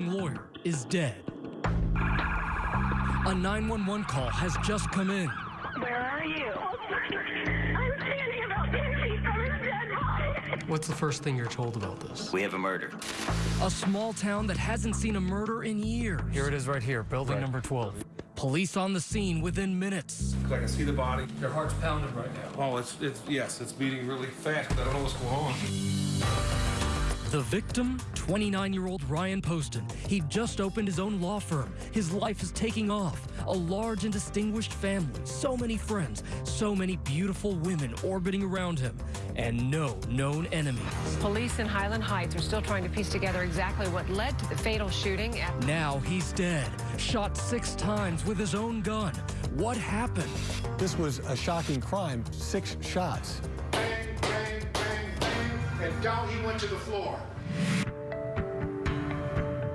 lawyer is dead. A 911 call has just come in. Where are you? I'm standing about 10 feet from his dead body. What's the first thing you're told about this? We have a murder. A small town that hasn't seen a murder in years. Here it is right here, building number 12. Police on the scene within minutes. I can see the body. Your heart's pounding right now. Oh, it's, it's, yes, it's beating really fast, but I don't know what's going on. The victim, 29-year-old Ryan Poston. He'd just opened his own law firm. His life is taking off. A large and distinguished family, so many friends, so many beautiful women orbiting around him, and no known enemies. Police in Highland Heights are still trying to piece together exactly what led to the fatal shooting at Now he's dead, shot six times with his own gun. What happened? This was a shocking crime, six shots. And down he went to the floor.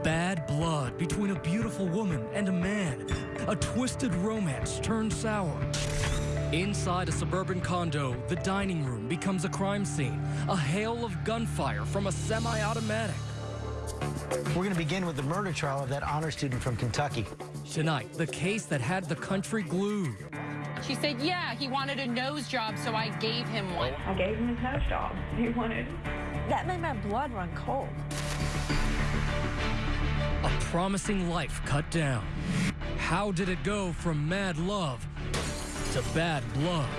Bad blood between a beautiful woman and a man. A twisted romance turned sour. Inside a suburban condo, the dining room becomes a crime scene. A hail of gunfire from a semi-automatic. We're going to begin with the murder trial of that honor student from Kentucky. Tonight, the case that had the country glued. She said, yeah, he wanted a nose job, so I gave him one. I gave him his nose job. He wanted. That made my blood run cold. A promising life cut down. How did it go from mad love to bad blood?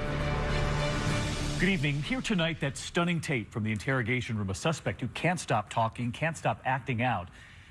Good evening. Here tonight, that stunning tape from the interrogation room. A suspect who can't stop talking, can't stop acting out.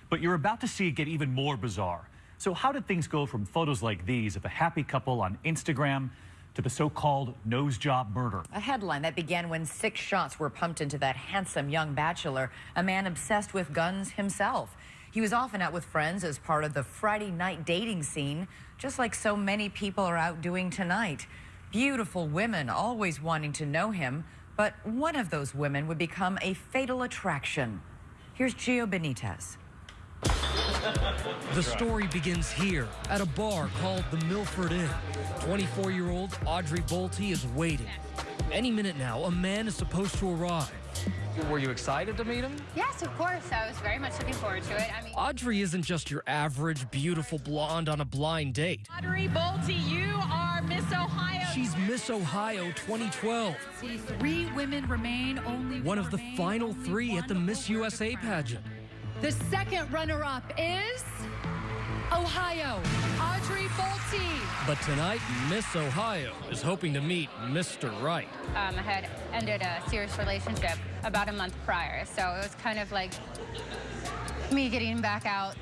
But you're about to see it get even more bizarre. So how did things go from photos like these of a happy couple on Instagram to the so-called nose job murder? A headline that began when six shots were pumped into that handsome young bachelor, a man obsessed with guns himself. He was often out with friends as part of the Friday night dating scene, just like so many people are out doing tonight. Beautiful women always wanting to know him, but one of those women would become a fatal attraction. Here's Gio Benitez. The story begins here at a bar called the Milford Inn. 24 year old Audrey Bolte is waiting. Any minute now, a man is supposed to arrive. Were you excited to meet him? Yes, of course. I was very much looking forward to it. I mean, Audrey isn't just your average, beautiful blonde on a blind date. Audrey Bolte, you are Miss Ohio. She's Miss Ohio 2012, See, three women remain, only one of the final three at the Miss USA pageant. The second runner-up is Ohio, Audrey Bolte. But tonight, Miss Ohio is hoping to meet Mr. Right. Um, I had ended a serious relationship about a month prior, so it was kind of like me getting back out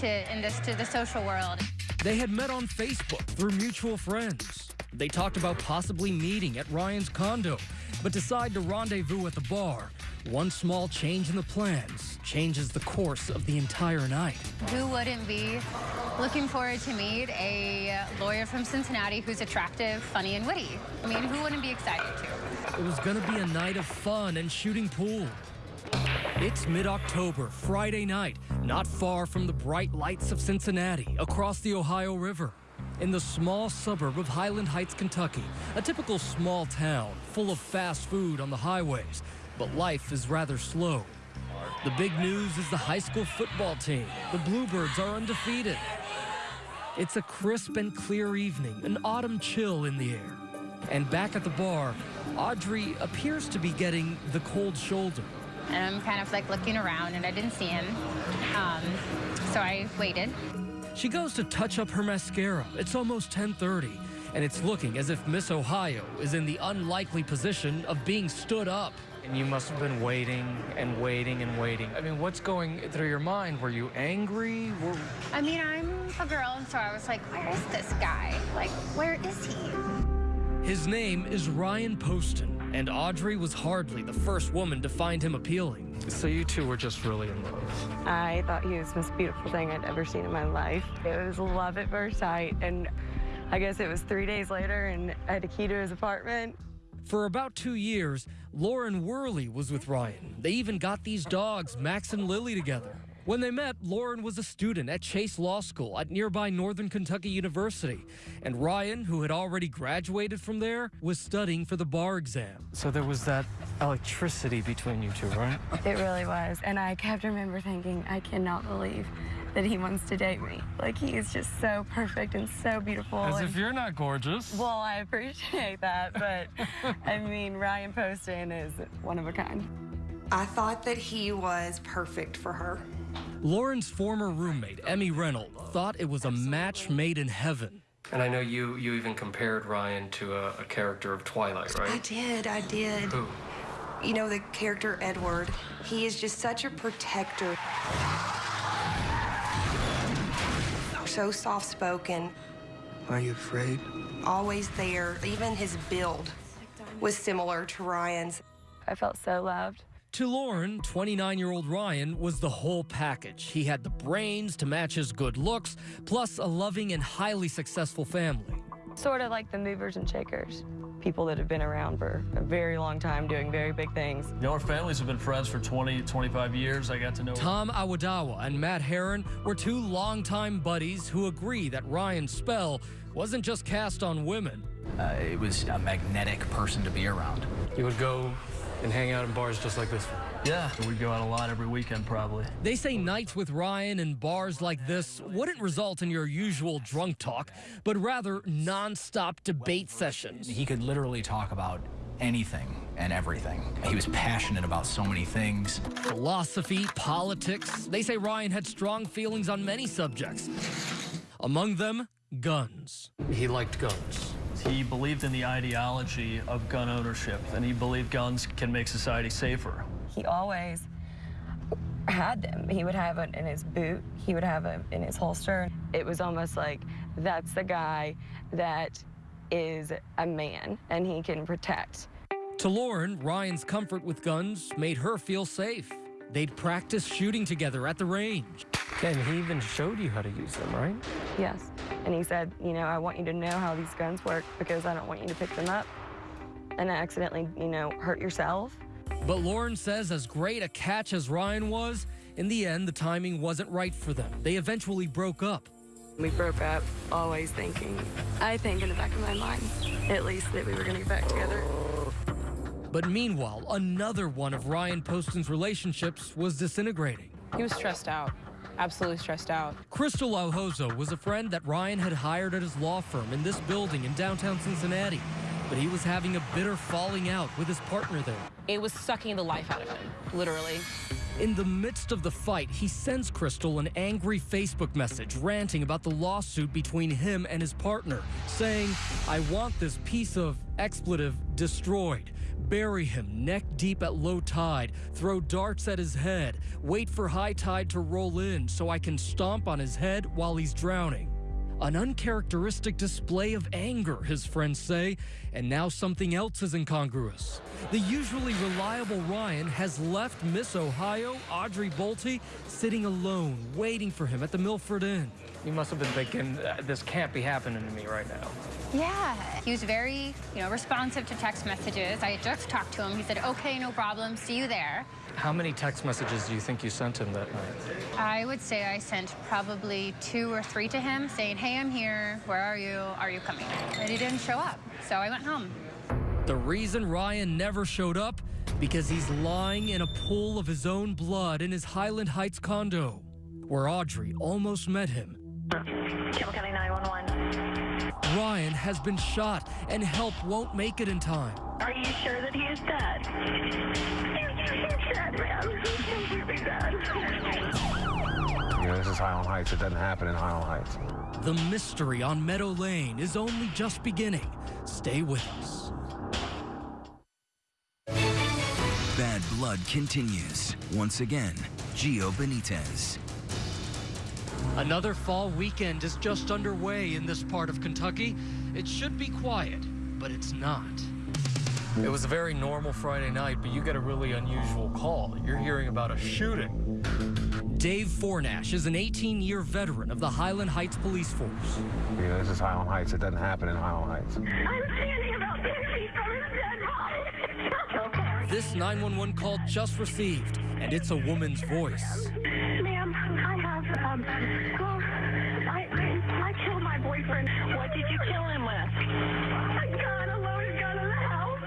to in this to the social world. They had met on Facebook through mutual friends. They talked about possibly meeting at Ryan's condo, but decide to rendezvous at the bar. One small change in the plans changes the course of the entire night. Who wouldn't be looking forward to meet a lawyer from Cincinnati who's attractive, funny, and witty? I mean, who wouldn't be excited to? It was gonna be a night of fun and shooting pool. It's mid-October, Friday night, not far from the bright lights of Cincinnati, across the Ohio River. In the small suburb of Highland Heights, Kentucky, a typical small town full of fast food on the highways, but life is rather slow. The big news is the high school football team. The Bluebirds are undefeated. It's a crisp and clear evening, an autumn chill in the air. And back at the bar, Audrey appears to be getting the cold shoulder. And I'm kind of like looking around, and I didn't see him. Um, so I waited. She goes to touch up her mascara. It's almost 10:30, and it's looking as if Miss Ohio is in the unlikely position of being stood up. And you must have been waiting and waiting and waiting. I mean, what's going through your mind? Were you angry? Were... I mean, I'm a girl, and so I was like, where is this guy? Like, where is he? His name is Ryan Poston, and Audrey was hardly the first woman to find him appealing. So you two were just really in love. I thought he was the most beautiful thing I'd ever seen in my life. It was love at first sight, and I guess it was three days later, and I had a key to his apartment. For about two years, Lauren Worley was with Ryan. They even got these dogs, Max and Lily, together. When they met, Lauren was a student at Chase Law School at nearby Northern Kentucky University, and Ryan, who had already graduated from there, was studying for the bar exam. So there was that electricity between you two, right? It really was. And I kept remember thinking, I cannot believe that he wants to date me. Like, he is just so perfect and so beautiful. As and, if you're not gorgeous. well, I appreciate that, but I mean, Ryan Poston is one of a kind. I thought that he was perfect for her. Lauren's former roommate, Emmy Reynolds, thought it was a match made in heaven. And I know you you even compared Ryan to a, a character of Twilight, right? I did, I did. Who? You know, the character Edward, he is just such a protector. So soft spoken, Are you afraid? always there. Even his build was similar to Ryan's. I felt so loved. To Lauren, 29 year old Ryan was the whole package. He had the brains to match his good looks, plus a loving and highly successful family. Sort of like the movers and shakers. People that have been around for a very long time doing very big things. You know, our families have been friends for 20, 25 years. I got to know. Tom Awadawa and Matt Heron were two longtime buddies who agree that Ryan's spell wasn't just cast on women. Uh, it was a magnetic person to be around. You would go and hang out in bars just like this one. Yeah, we'd go out a lot every weekend, probably. They say nights with Ryan in bars like this wouldn't result in your usual drunk talk, but rather nonstop debate sessions. He could literally talk about anything and everything. He was passionate about so many things. Philosophy, politics. They say Ryan had strong feelings on many subjects. Among them, guns. He liked guns. He believed in the ideology of gun ownership, and he believed guns can make society safer. He always had them. He would have it in his boot. He would have it in his holster. It was almost like that's the guy that is a man and he can protect. To Lauren, Ryan's comfort with guns made her feel safe. They'd practice shooting together at the range. And he even showed you how to use them, right? Yes. And he said, you know, I want you to know how these guns work because I don't want you to pick them up and accidentally, you know, hurt yourself. But Lauren says, as great a catch as Ryan was, in the end, the timing wasn't right for them. They eventually broke up. We broke up always thinking, I think in the back of my mind, at least that we were going to get back together. But meanwhile, another one of Ryan Poston's relationships was disintegrating. He was stressed out, absolutely stressed out. Crystal Alhozo was a friend that Ryan had hired at his law firm in this building in downtown Cincinnati. But he was having a bitter falling out with his partner there. It was sucking the life out of him, literally. In the midst of the fight, he sends Crystal an angry Facebook message ranting about the lawsuit between him and his partner, saying, I want this piece of expletive destroyed. Bury him neck deep at low tide, throw darts at his head, wait for high tide to roll in so I can stomp on his head while he's drowning. An uncharacteristic display of anger, his friends say, and now something else is incongruous. The usually reliable Ryan has left Miss Ohio, Audrey Bolte, sitting alone, waiting for him at the Milford Inn. You must have been thinking, uh, this can't be happening to me right now. Yeah, he was very, you know, responsive to text messages. I had just talked to him. He said, okay, no problem, see you there. How many text messages do you think you sent him that night? I would say I sent probably two or three to him saying, hey, I'm here. Where are you? Are you coming? And he didn't show up, so I went home. The reason Ryan never showed up? Because he's lying in a pool of his own blood in his Highland Heights condo, where Audrey almost met him. Campbell County 911. Ryan has been shot, and help won't make it in time. Are you sure that he is dead? He's dead, man. He's completely dead. You know, this is Highland Heights. It doesn't happen in Highland Heights. The mystery on Meadow Lane is only just beginning. Stay with us. Bad Blood continues. Once again, Gio Benitez. Another fall weekend is just underway in this part of Kentucky. It should be quiet, but it's not. It was a very normal Friday night, but you get a really unusual call. You're hearing about a shooting. Dave Fornash is an 18 year veteran of the Highland Heights Police Force. You know, this is Highland Heights. It doesn't happen in Highland Heights. I'm standing about 10 feet from his dead body. This 911 call just received, and it's a woman's voice. Ma'am, Um, well, I, I killed my boyfriend. What did you kill him with? A gun, a loaded gun in the house.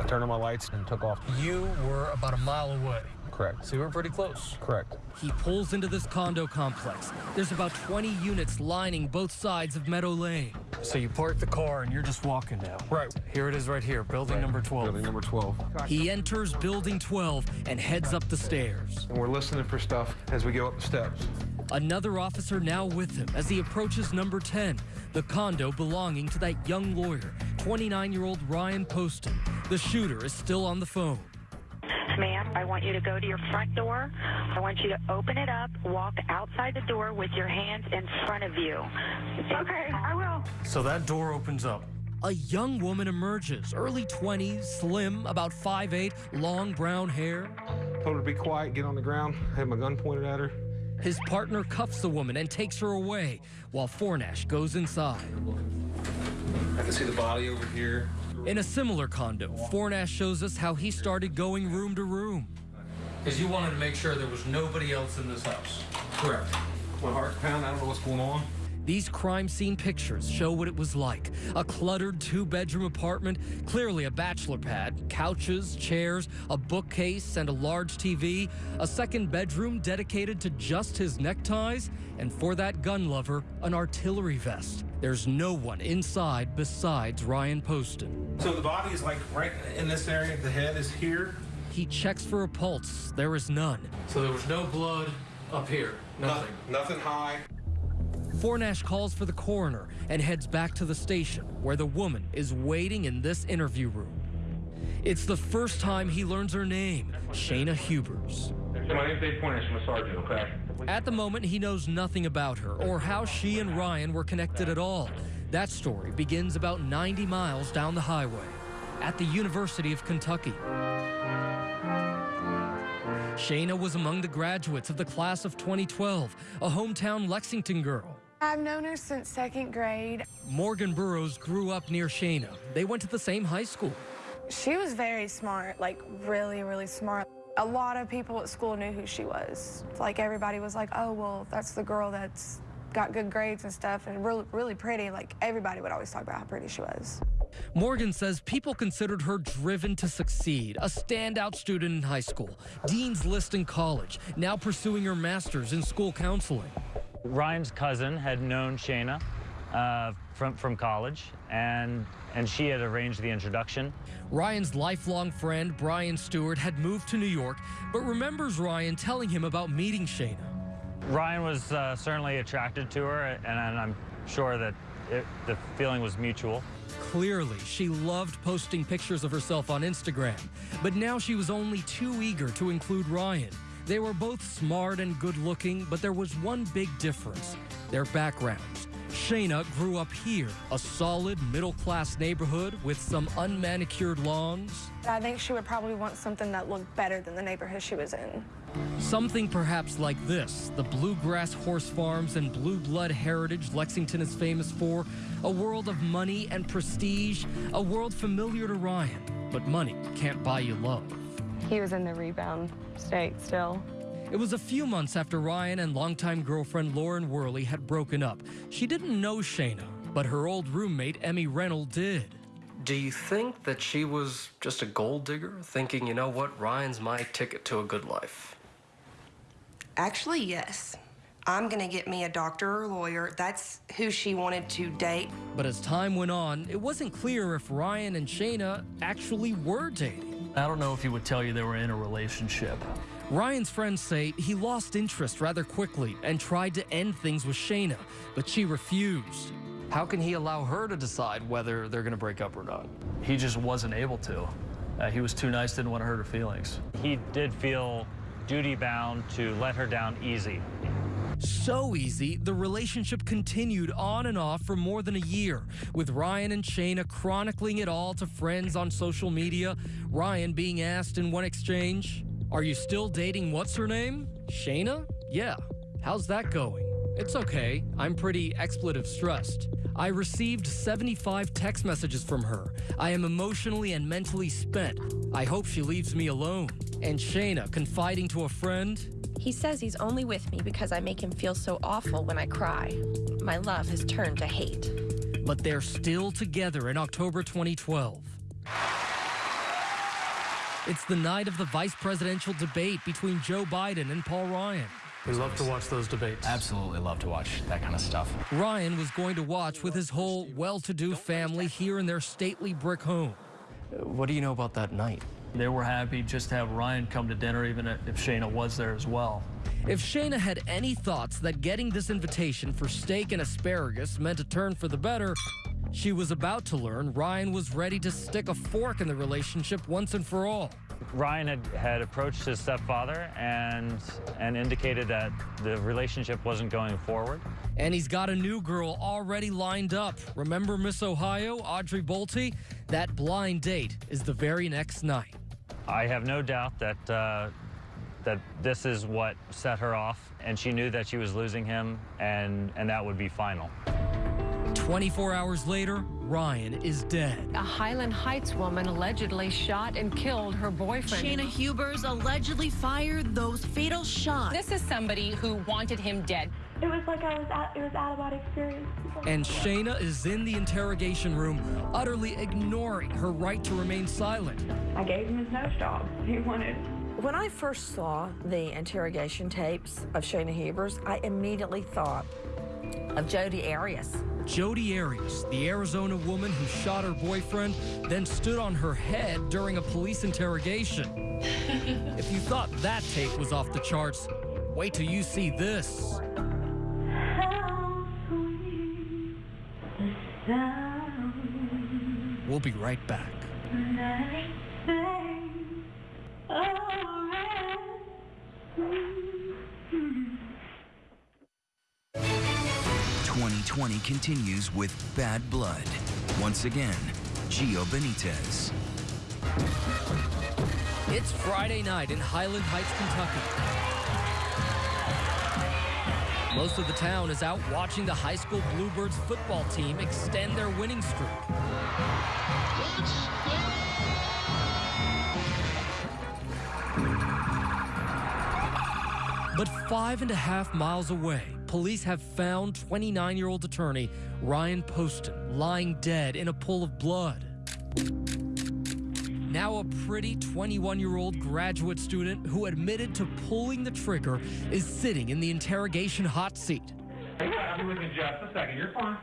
I turned on my lights and took off. You were about a mile away. Correct. So you were pretty close. Correct. He pulls into this condo complex. There's about 20 units lining both sides of Meadow Lane. So you park the car and you're just walking now. Right. Here it is right here, building Right. number 12. Building number 12. He enters building 12 and heads up the stairs. And we're listening for stuff as we go up the steps. Another officer now with him as he approaches number 10, the condo belonging to that young lawyer, 29 year old Ryan Poston. The shooter is still on the phone. Ma'am, I want you to go to your front door. I want you to open it up, walk outside the door with your hands in front of you. Okay, I will. So that door opens up. A young woman emerges, early 20s, slim, about 5'8, long brown hair. Told her to be quiet, get on the ground. I Had my gun pointed at her. His partner cuffs the woman and takes her away, while Fornash goes inside. I can see the body over here. In a similar condo, Fornash shows us how he started going room to room. Because you wanted to make sure there was nobody else in this house. Correct. My heart's pounding. I don't know what's going on. These crime scene pictures show what it was like. A cluttered two bedroom apartment, clearly a bachelor pad, couches, chairs, a bookcase, and a large TV, a second bedroom dedicated to just his neckties, and for that gun lover, an artillery vest. There's no one inside besides Ryan Poston. So the body is like right in this area. The head is here. He checks for a pulse. There is none. So there was no blood up here. Nothing. Nothing high. Fornash calls for the coroner and heads back to the station where the woman is waiting in this interview room. It's the first time he learns her name, Shayna Hubers. My name's Dave Fornash. I'm a sergeant, okay? At the moment, he knows nothing about her or how she and Ryan were connected at all. That story begins about 90 miles down the highway at the University of Kentucky. Shayna was among the graduates of the class of 2012, a hometown Lexington girl. I've known her since second grade. Morgan Burrows grew up near Shayna. They went to the same high school. She was very smart, like really, really smart. A lot of people at school knew who she was. Like everybody was like, oh, well, that's the girl that's got good grades and stuff and really, really pretty. Like everybody would always talk about how pretty she was. Morgan says people considered her driven to succeed, a standout student in high school, Dean's List in college, now pursuing her master's in school counseling. Ryan's cousin had known Shayna uh, from, from college, and, and she had arranged the introduction. Ryan's lifelong friend, Brian Stewart, had moved to New York, but remembers Ryan telling him about meeting Shayna. Ryan was uh, certainly attracted to her, and, and I'm sure that it, the feeling was mutual. Clearly, she loved posting pictures of herself on Instagram, but now she was only too eager to include Ryan. They were both smart and good looking, but there was one big difference their backgrounds. Shayna grew up here, a solid middle class neighborhood with some unmanicured lawns. I think she would probably want something that looked better than the neighborhood she was in. Something perhaps like this the bluegrass horse farms and blue blood heritage Lexington is famous for, a world of money and prestige, a world familiar to Ryan. But money can't buy you love. He was in the rebound state still. It was a few months after Ryan and longtime girlfriend Lauren Worley had broken up. She didn't know Shayna, but her old roommate Emmy Reynolds did. Do you think that she was just a gold digger, thinking, you know what, Ryan's my ticket to a good life? Actually, yes. I'm gonna get me a doctor or lawyer. That's who she wanted to date. But as time went on, it wasn't clear if Ryan and Shayna actually were dating. I don't know if he would tell you they were in a relationship. Ryan's friends say he lost interest rather quickly and tried to end things with Shayna, but she refused. How can he allow her to decide whether they're going to break up or not? He just wasn't able to. Uh, he was too nice, didn't want to hurt her feelings. He did feel duty bound to let her down easy. So easy, the relationship continued on and off for more than a year, with Ryan and Shayna chronicling it all to friends on social media. Ryan being asked in one exchange, Are you still dating what's her name? Shayna? Yeah. How's that going? It's okay. I'm pretty expletive stressed. I received 75 text messages from her. I am emotionally and mentally spent. I hope she leaves me alone. And Shayna confiding to a friend, He says he's only with me because I make him feel so awful when I cry. My love has turned to hate. But they're still together in October 2012. It's the night of the vice presidential debate between Joe Biden and Paul Ryan. We love to watch those debates. Absolutely love to watch that kind of stuff. Ryan was going to watch with his whole well to do family here in their stately brick home. What do you know about that night? They were happy just to have Ryan come to dinner, even if Shayna was there as well. If Shayna had any thoughts that getting this invitation for steak and asparagus meant a turn for the better, she was about to learn Ryan was ready to stick a fork in the relationship once and for all. Ryan had, had approached his stepfather and and indicated that the relationship wasn't going forward. And he's got a new girl already lined up. Remember Miss Ohio, Audrey Bolte? That blind date is the very next night. I have no doubt that uh, that this is what set her off, and she knew that she was losing him, and and that would be final. 24 hours later, Ryan is dead. A Highland Heights woman allegedly shot and killed her boyfriend. Shayna Hubers allegedly fired those fatal shots. This is somebody who wanted him dead. It was like I was at, it was out of body experience. And Shayna is in the interrogation room, utterly ignoring her right to remain silent. I gave him his nose job. He wanted. When I first saw the interrogation tapes of Shayna Hubers, I immediately thought of Jodi Arias. Jodi Arias, the Arizona woman who shot her boyfriend, then stood on her head during a police interrogation. if you thought that tape was off the charts, wait till you see this. We'll be right back. 2020 continues with Bad Blood. Once again, Gio Benitez. It's Friday night in Highland Heights, Kentucky. Most of the town is out watching the high school Bluebirds football team extend their winning streak. But five and a half miles away, police have found 29 year old attorney Ryan Poston lying dead in a pool of blood. Now, a pretty 21 year old graduate student who admitted to pulling the trigger is sitting in the interrogation hot seat. You just a second. You're fine.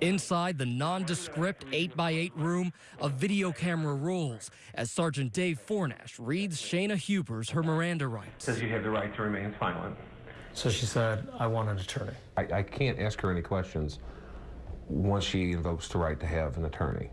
Inside the nondescript 8x8 room, a video camera rolls as Sergeant Dave Fornash reads Shayna Hubers her Miranda rights. Says you have the right to remain silent. So she said, I want an attorney. I, I can't ask her any questions once she invokes the right to have an attorney.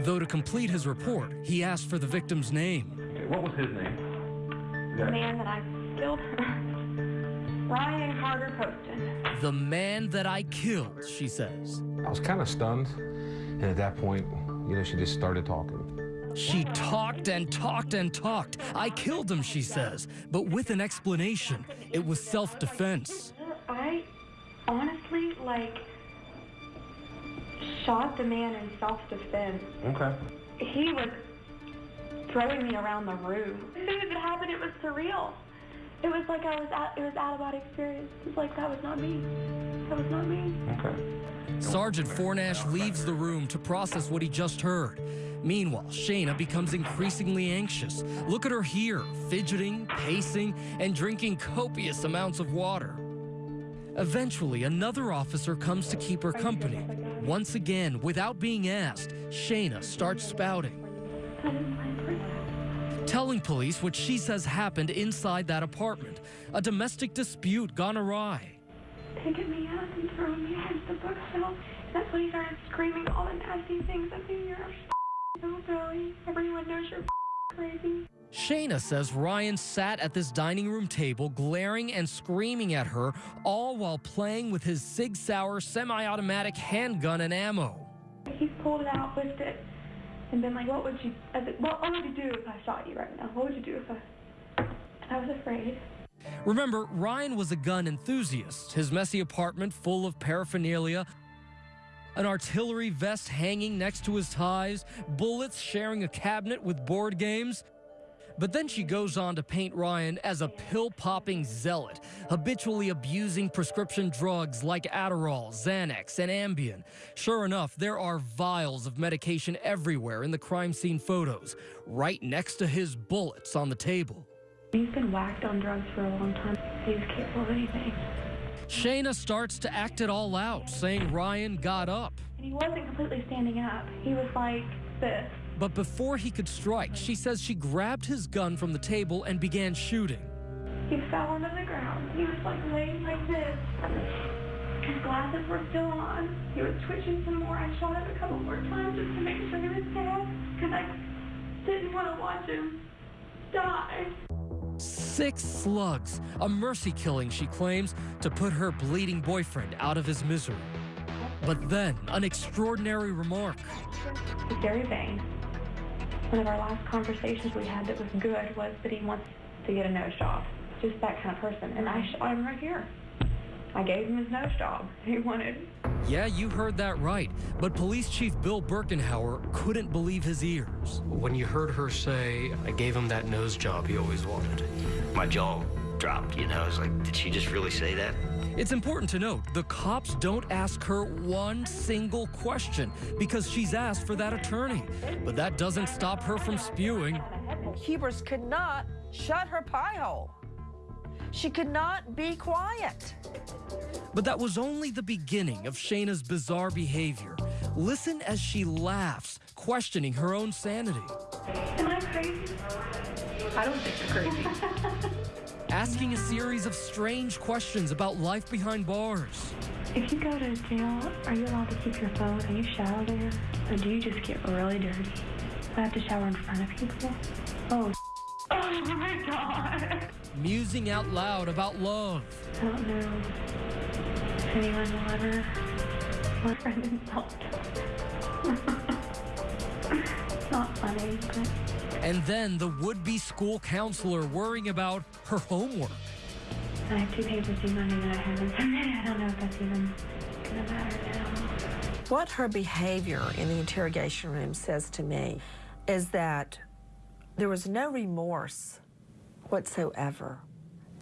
Though to complete his report, he asked for the victim's name. What was his name? The man that I killed. Ryan Carter Poston. The man that I killed, she says. I was kind of stunned, and at that point, you know, she just started talking. She talked and talked and talked. I killed him, she says, but with an explanation. It was self defense. I honestly, like, shot the man in self defense. Okay. He was throwing me around the room. As soon as it happened, it was surreal. It was like I was out, it was out of body experience. It was like that was not me. That was not me. Okay. Sergeant Fornash leaves the room to process what he just heard. Meanwhile, Shayna becomes increasingly anxious. Look at her here, fidgeting, pacing, and drinking copious amounts of water. Eventually, another officer comes to keep her company. Once again, without being asked, Shayna starts spouting. Telling police what she says happened inside that apartment a domestic dispute gone awry. Picking me up and throwing me against the bookshelf. That's when he started screaming all the nasty things at me. You're so silly. Everyone knows you're crazy. Shayna says Ryan sat at this dining room table glaring and screaming at her, all while playing with his Sig Sauer semi automatic handgun and ammo. He's pulled it out, whipped it, and been like, what would you, uh, I said, what, what would you do if I shot you right now? What would you do if I, and I was afraid. Remember, Ryan was a gun enthusiast, his messy apartment full of paraphernalia, an artillery vest hanging next to his ties, bullets sharing a cabinet with board games. But then she goes on to paint Ryan as a pill popping zealot, habitually abusing prescription drugs like Adderall, Xanax, and Ambien. Sure enough, there are vials of medication everywhere in the crime scene photos, right next to his bullets on the table. He's been whacked on drugs for a long time. He capable of anything. Shayna starts to act it all out, saying Ryan got up. And he wasn't completely standing up. He was like this. But before he could strike, she says she grabbed his gun from the table and began shooting. He fell onto the ground. He was like laying like this. His glasses were still on. He was twitching some more. I shot him a couple more times just to make sure he was dead. Because I didn't want to watch him die. Six slugs, a mercy killing, she claims, to put her bleeding boyfriend out of his misery. But then, an extraordinary remark. He's very. One of our last conversations we had that was good was that he wants to get a nose job. Just that kind of person. And I him right here. I gave him his nose job. He wanted. Yeah, you heard that right. But Police Chief Bill Birkenhauer couldn't believe his ears. When you heard her say, I gave him that nose job he always wanted. My jaw dropped, you know. I was like, did she just really say that? It's important to note the cops don't ask her one single question because she's asked for that attorney. But that doesn't stop her from spewing. Hubers could not shut her pie hole. She could not be quiet. But that was only the beginning of Shayna's bizarre behavior. Listen as she laughs, questioning her own sanity. Am I crazy? I don't think you're crazy. Asking a series of strange questions about life behind bars. If you go to jail, are you allowed to keep your phone? Can you shower there? Or do you just get really dirty? Do I have to shower in front of people? Oh, oh my God. Musing out loud about love. I don't know if anyone will ever let friend insult. not funny, but And then the would be school counselor worrying about her homework. I have two papers due Monday that I haven't submitted. I don't know if that's even gonna matter now. What her behavior in the interrogation room says to me is that there was no remorse whatsoever.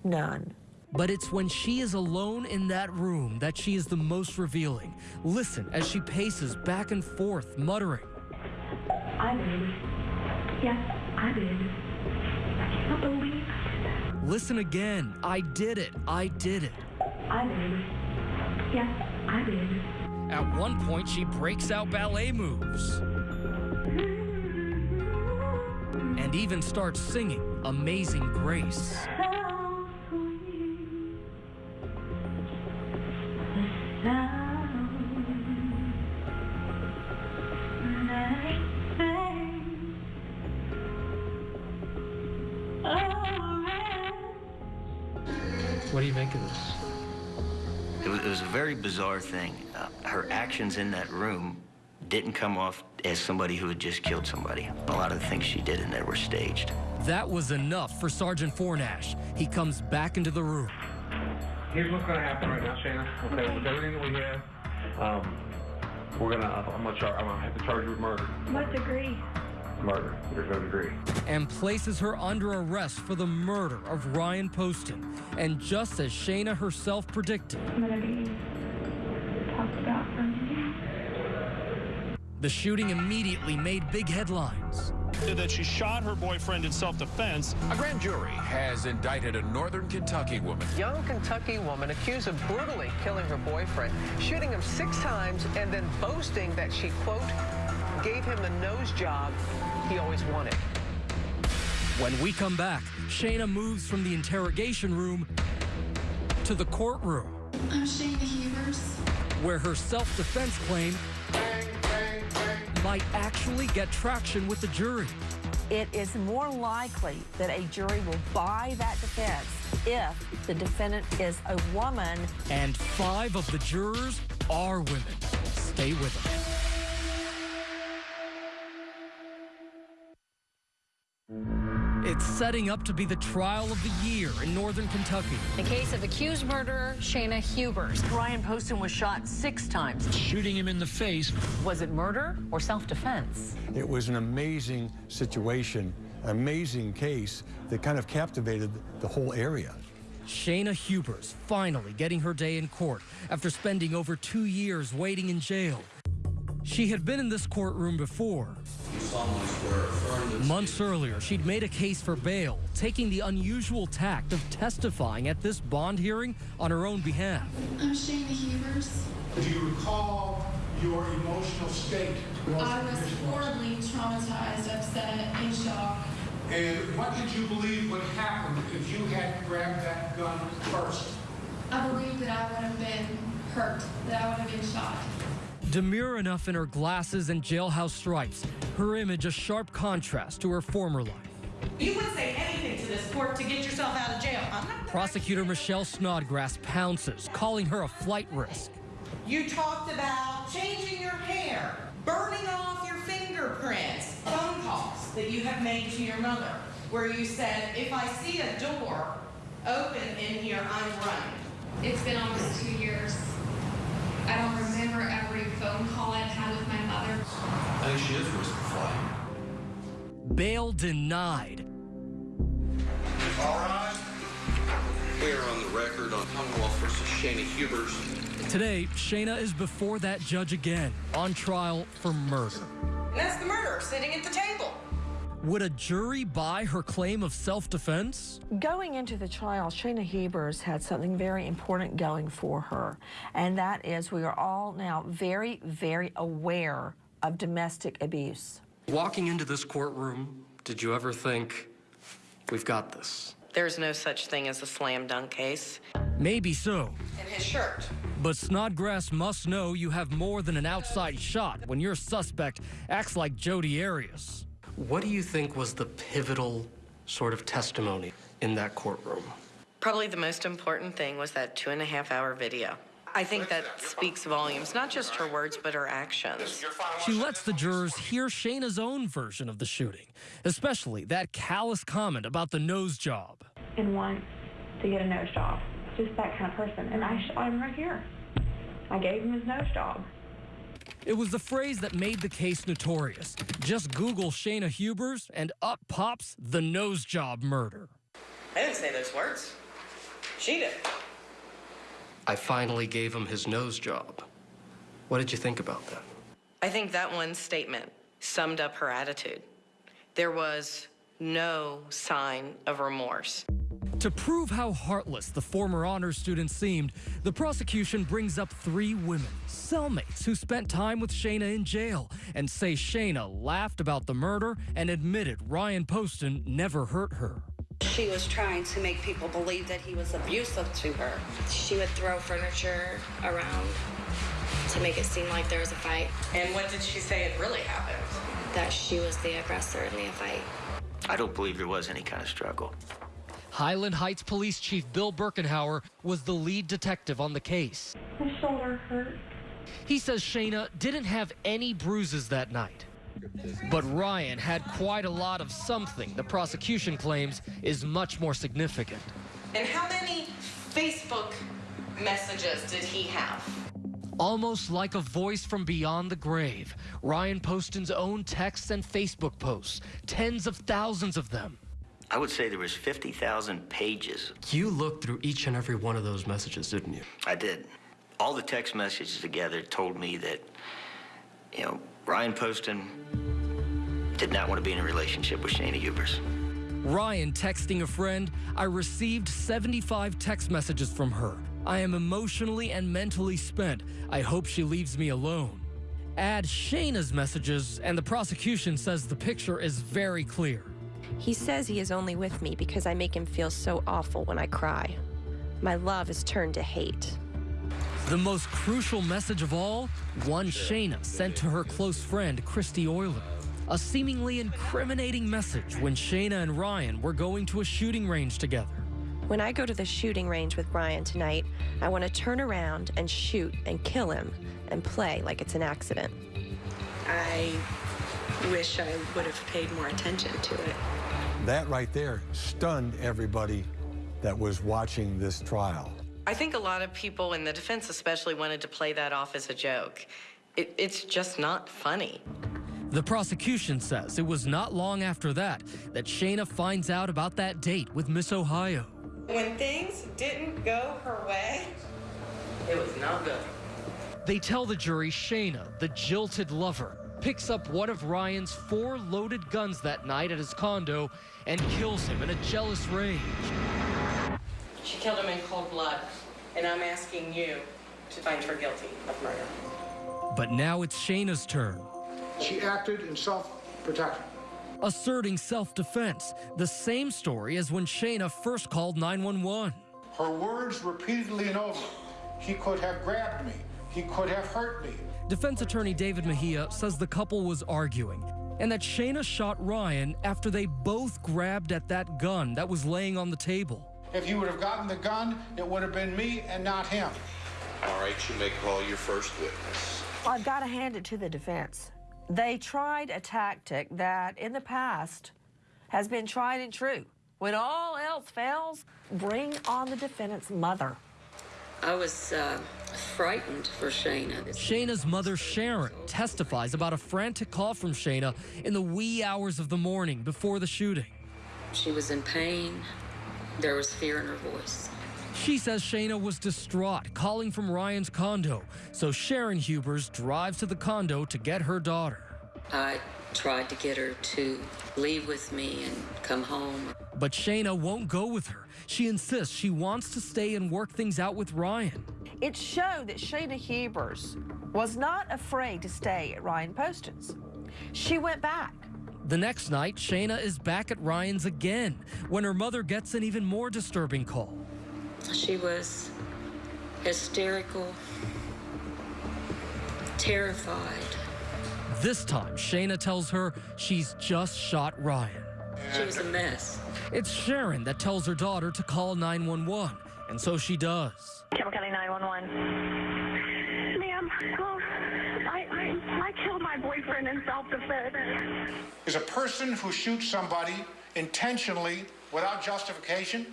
None. But it's when she is alone in that room that she is the most revealing. Listen as she paces back and forth, muttering. I did. Yes, I did. I can't believe I did that. Listen again. I did it. I did it. I did. Yes, I did. At one point, she breaks out ballet moves. And even starts singing Amazing Grace. What do you make of this? It was, it was a very bizarre thing. Uh, her actions in that room didn't come off as somebody who had just killed somebody. A lot of the things she did in there were staged. That was enough for Sergeant Fornash. He comes back into the room. Here's what's gonna happen right now, Shayna. Okay, with everything that we have, um, we're gonna, I'm gonna charge, I'm gonna have to charge you with murder. What degree? Murder. There's no degree. and places her under arrest for the murder of Ryan Poston. And just as Shayna herself predicted, I'm gonna be talked about for me. The shooting immediately made big headlines. That she shot her boyfriend in self-defense. A grand jury has indicted a northern Kentucky woman. Young Kentucky woman accused of brutally killing her boyfriend, shooting him six times, and then boasting that she, quote, gave him the nose job he always wanted. When we come back, Shayna moves from the interrogation room to the courtroom, I'm Shayna Hubers. where her self defense claim might actually get traction with the jury. It is more likely that a jury will buy that defense if the defendant is a woman. And five of the jurors are women. Stay with us. It's setting up to be the trial of the year in Northern Kentucky. The case of accused murderer Shayna Hubers. Ryan Poston was shot six times. Shooting him in the face. Was it murder or self-defense? It was an amazing situation amazing case that kind of captivated the whole area. Shayna Hubers finally getting her day in court after spending over two years waiting in jail. She had been in this courtroom before. Months earlier, she'd made a case for bail, taking the unusual tact of testifying at this bond hearing on her own behalf. I'm Shayna Hubers. Do you recall your emotional state? I was horribly traumatized, upset, in shock. And what did you believe would happen if you had grabbed that gun first? I believe that I would have been hurt, that I would have been shot. Demure enough in her glasses and jailhouse stripes, her image a sharp contrast to her former life. You would say anything to this court to get yourself out of jail. I'm not Prosecutor Michelle Snodgrass pounces, calling her a flight risk. You talked about changing your hair, burning off your fingerprints, phone calls that you have made to your mother, where you said, if I see a door open in here, I'm running. It's been almost two years. I don't remember every phone call I've had with my mother. I think she is risk of flight. Bail denied. All right. We are on the record on Commonwealth versus Shayna Hubers. Today, Shayna is before that judge again, on trial for murder. And that's the murderer sitting at the table. Would a jury buy her claim of self defense? Going into the trial, Shayna Hubers had something very important going for her, and that is we are all now very, very aware of domestic abuse. Walking into this courtroom, did you ever think, we've got this? There's no such thing as a slam dunk case. Maybe so. And his shirt. But Snodgrass must know you have more than an outside shot when your suspect acts like Jodi Arias. What do you think was the pivotal sort of testimony in that courtroom? Probably the most important thing was that two and a half hour video. I think that speaks volumes, not just her words, but her actions. She lets the jurors hear Shayna's own version of the shooting, especially that callous comment about the nose job. And wants to get a nose job. Just that kind of person. And I shot him right here. I gave him his nose job. It was the phrase that made the case notorious. Just Google Shayna Hubers and up pops the nose job murder. I didn't say those words. She did. I finally gave him his nose job. What did you think about that? I think that one statement summed up her attitude. There was no sign of remorse. To prove how heartless the former honors student seemed, the prosecution brings up three women, cellmates who spent time with Shayna in jail, and say Shayna laughed about the murder and admitted Ryan Poston never hurt her. She was trying to make people believe that he was abusive to her. She would throw furniture around to make it seem like there was a fight. And what did she say had really happened? That she was the aggressor in the fight. I don't believe there was any kind of struggle. Highland Heights Police Chief Bill Birkenhauer was the lead detective on the case. My shoulder hurt. He says Shayna didn't have any bruises that night. But Ryan had quite a lot of something the prosecution claims is much more significant. And how many Facebook messages did he have? Almost like a voice from beyond the grave, Ryan Poston's own texts and Facebook posts, tens of thousands of them. I would say there was 50,000 pages. You looked through each and every one of those messages, didn't you? I did. All the text messages together told me that, you know, Ryan Poston did not want to be in a relationship with Shayna Hubers. Ryan texting a friend, I received 75 text messages from her. I am emotionally and mentally spent. I hope she leaves me alone. Add Shayna's messages, and the prosecution says the picture is very clear. He says he is only with me because I make him feel so awful when I cry. My love is turned to hate. The most crucial message of all, one Shayna sent to her close friend, Christy Euler. A seemingly incriminating message when Shayna and Ryan were going to a shooting range together. When I go to the shooting range with Ryan tonight, I want to turn around and shoot and kill him and play like it's an accident. I wish I would have paid more attention to it. That right there stunned everybody that was watching this trial. I think a lot of people in the defense especially wanted to play that off as a joke. It, it's just not funny. The prosecution says it was not long after that that Shayna finds out about that date with Miss Ohio. When things didn't go her way, it was not good. They tell the jury Shayna, the jilted lover, picks up one of Ryan's four loaded guns that night at his condo and kills him in a jealous rage. She killed him in cold blood, and I'm asking you to find her guilty of murder. But now it's Shayna's turn. She acted in self-protection. Asserting self defense, the same story as when Shayna first called 911. Her words repeatedly and over. He could have grabbed me. He could have hurt me. Defense attorney David Mejia says the couple was arguing and that Shayna shot Ryan after they both grabbed at that gun that was laying on the table. If you would have gotten the gun, it would have been me and not him. All right, you may call your first witness. I've got to hand it to the defense. They tried a tactic that in the past has been tried and true. When all else fails, bring on the defendant's mother. I was uh, frightened for Shayna. Shayna's mother, Sharon, testifies about a frantic call from Shayna in the wee hours of the morning before the shooting. She was in pain. There was fear in her voice. She says Shayna was distraught, calling from Ryan's condo, so Sharon Hubers drives to the condo to get her daughter. I tried to get her to leave with me and come home. But Shayna won't go with her. She insists she wants to stay and work things out with Ryan. It showed that Shayna Hubers was not afraid to stay at Ryan Poston's. She went back. The next night, Shayna is back at Ryan's again when her mother gets an even more disturbing call. She was hysterical, terrified. This time, Shayna tells her she's just shot Ryan. She was a mess. It's Sharon that tells her daughter to call 911, and so she does. Campbell County 911. Ma'am, well, I, I, I killed my boyfriend in self-defense. Is a person who shoots somebody intentionally without justification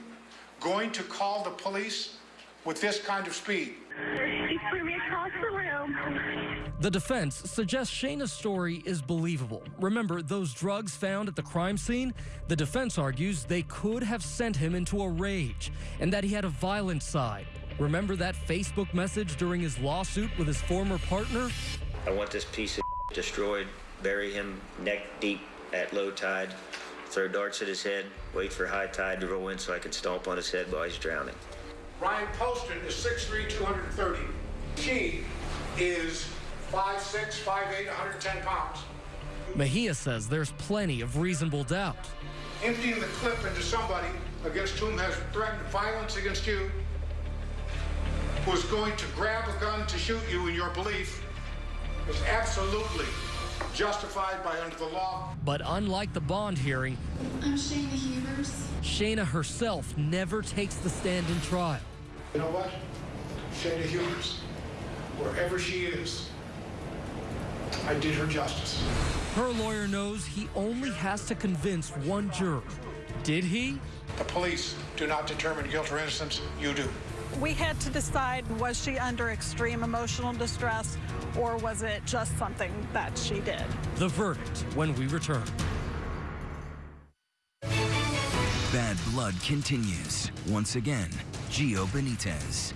going to call the police with this kind of speed? He threw me across the room. The defense suggests Shayna's story is believable. Remember, those drugs found at the crime scene? The defense argues they could have sent him into a rage and that he had a violent side. Remember that Facebook message during his lawsuit with his former partner? I want this piece of destroyed, bury him neck deep at low tide, throw darts at his head, wait for high tide to roll in so I can stomp on his head while he's drowning. Ryan Poston is 6'3", 230. She is 5'6", 5'8", 110 pounds. Mejia says there's plenty of reasonable doubt. Emptying the clip into somebody against whom has threatened violence against you, who is going to grab a gun to shoot you in your belief, is absolutely justified by under the law. But unlike the bond hearing, I'm Shayna Hubers. Shayna herself never takes the stand in trial. You know what? Shayna Hughes, wherever she is, I did her justice. Her lawyer knows he only has to convince one juror. Did he? The police do not determine guilt or innocence. You do. We had to decide was she under extreme emotional distress or was it just something that she did? The verdict when we return. Bad Blood continues. Once again, Gio Benitez.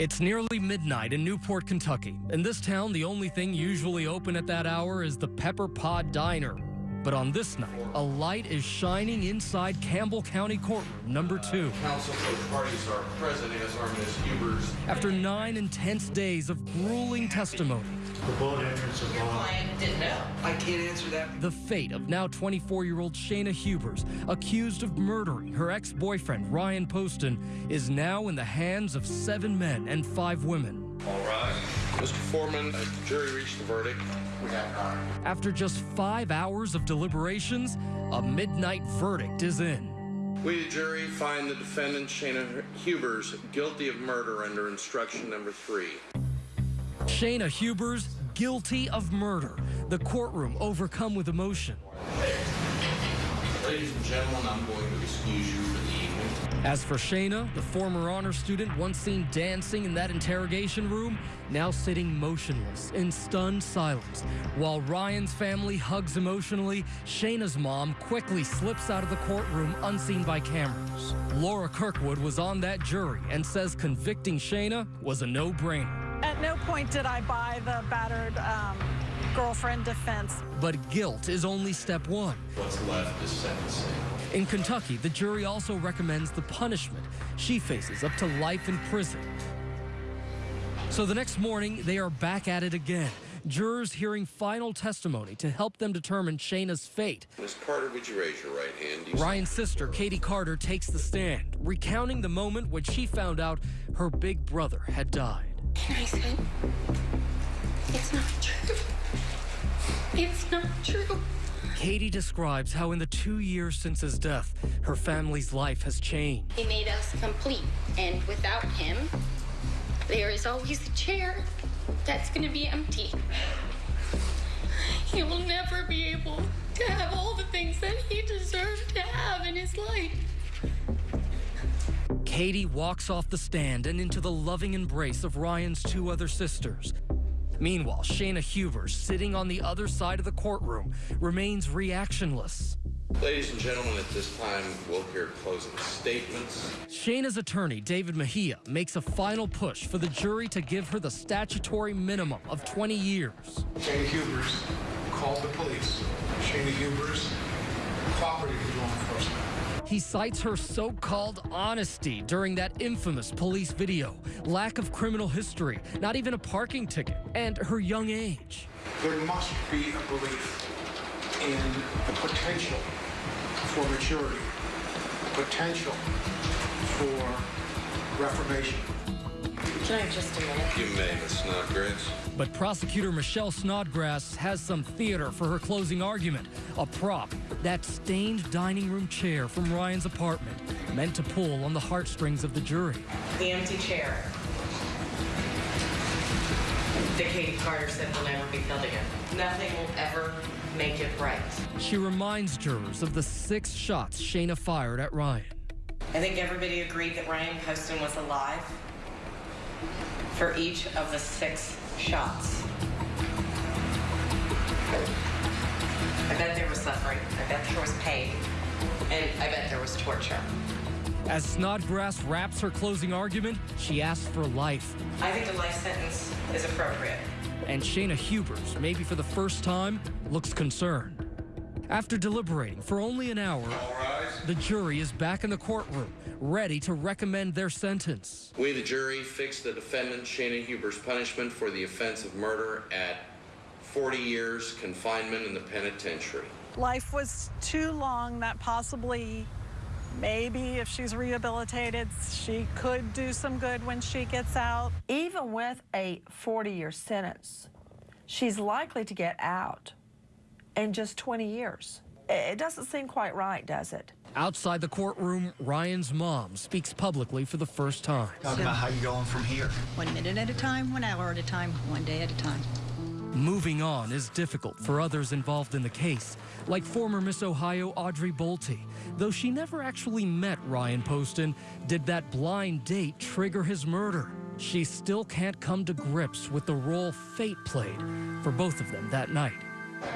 It's nearly midnight in Newport, Kentucky. In this town, the only thing usually open at that hour is the Pepper Pod Diner. But on this night, a light is shining inside Campbell County Courtroom number uh, two. Counsel for the parties are present, as are Ms. Hubers. After nine intense days of grueling testimony, The boat entrance of law. Didn't know. I can't answer that. the fate of now 24 year old Shayna Hubers, accused of murdering her ex boyfriend Ryan Poston, is now in the hands of seven men and five women. All right. Mr. Foreman, has the jury reached the verdict? We have not. After just five hours of deliberations, a midnight verdict is in. We, the jury, find the defendant, Shayna Hubers, guilty of murder under instruction number three. Shayna Hubers guilty of murder. The courtroom overcome with emotion. Ladies and gentlemen, I'm going to excuse you for. As for Shayna, the former honor student once seen dancing in that interrogation room, now sitting motionless in stunned silence. While Ryan's family hugs emotionally, Shayna's mom quickly slips out of the courtroom unseen by cameras. Laura Kirkwood was on that jury and says convicting Shayna was a no brainer. At no point did I buy the battered um, girlfriend defense. But guilt is only step one. What's left is sentencing. In Kentucky, the jury also recommends the punishment. She faces up to life in prison. So the next morning, they are back at it again. Jurors hearing final testimony to help them determine Shayna's fate. Miss Carter, would you raise your right hand? You Ryan's sister, Katie Carter, takes the stand, recounting the moment when she found out her big brother had died. And I said, it's not true. It's not true. Katie describes how in the two years since his death, her family's life has changed. He made us complete, and without him, there is always a chair that's gonna be empty. He will never be able to have all the things that he deserves to have in his life. Katie walks off the stand and into the loving embrace of Ryan's two other sisters. Meanwhile, Shayna Huber, sitting on the other side of the courtroom, remains reactionless. Ladies and gentlemen, at this time, we'll hear closing statements. Shayna's attorney, David Mejia, makes a final push for the jury to give her the statutory minimum of 20 years. Shayna Hubers called the police. Shayna Hubers cooperated with law enforcement. He cites her so called honesty during that infamous police video, lack of criminal history, not even a parking ticket, and her young age. There must be a belief in the potential for maturity, potential for reformation. Can I have just a minute? You may, Miss Snodgrass. But prosecutor Michelle Snodgrass has some theater for her closing argument. A prop, that stained dining room chair from Ryan's apartment, meant to pull on the heartstrings of the jury. The empty chair that Katie Carter said will never be filled again. Nothing will ever make it right. She reminds jurors of the six shots Shayna fired at Ryan. I think everybody agreed that Ryan Poston was alive for each of the six shots. I bet there was suffering. I bet there was pain. And I bet there was torture. As Snodgrass wraps her closing argument, she asks for life. I think a life sentence is appropriate. And Shayna Hubers, maybe for the first time, looks concerned. After deliberating for only an hour, the jury is back in the courtroom, ready to recommend their sentence. We, the jury, fix the defendant Shannon Huber's punishment for the offense of murder at 40 years confinement in the penitentiary. Life was too long that possibly, maybe if she's rehabilitated, she could do some good when she gets out. Even with a 40 year sentence, she's likely to get out in just 20 years. It doesn't seem quite right, does it? Outside the courtroom, Ryan's mom speaks publicly for the first time. Talk about how you're going from here. One minute at a time, one hour at a time, one day at a time. Moving on is difficult for others involved in the case, like former Miss Ohio Audrey Bolte. Though she never actually met Ryan Poston, did that blind date trigger his murder? She still can't come to grips with the role fate played for both of them that night.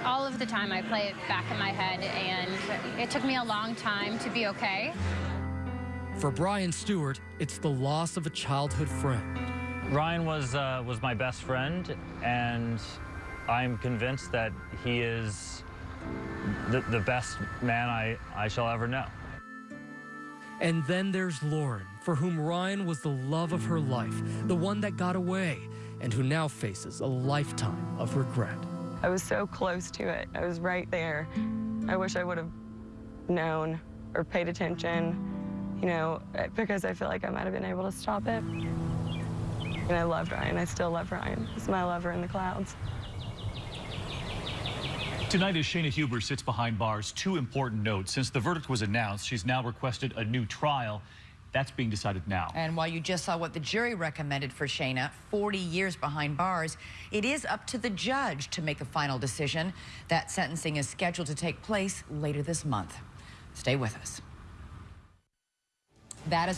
All of the time I play it back in my head, and it took me a long time to be okay. For Brian Stewart, it's the loss of a childhood friend. Ryan was uh, was my best friend, and I'm convinced that he is the, the best man I, I shall ever know. And then there's Lauren, for whom Ryan was the love of her life, the one that got away, and who now faces a lifetime of regret. I was so close to it. I was right there. I wish I would have known or paid attention, you know, because I feel like I might have been able to stop it. And I loved Ryan. I still love Ryan. He's my lover in the clouds. Tonight, as Shayna Huber sits behind bars, two important notes. Since the verdict was announced, she's now requested a new trial. That's being decided now. And while you just saw what the jury recommended for Shayna, 40 years behind bars, it is up to the judge to make the final decision. That sentencing is scheduled to take place later this month. Stay with us. That is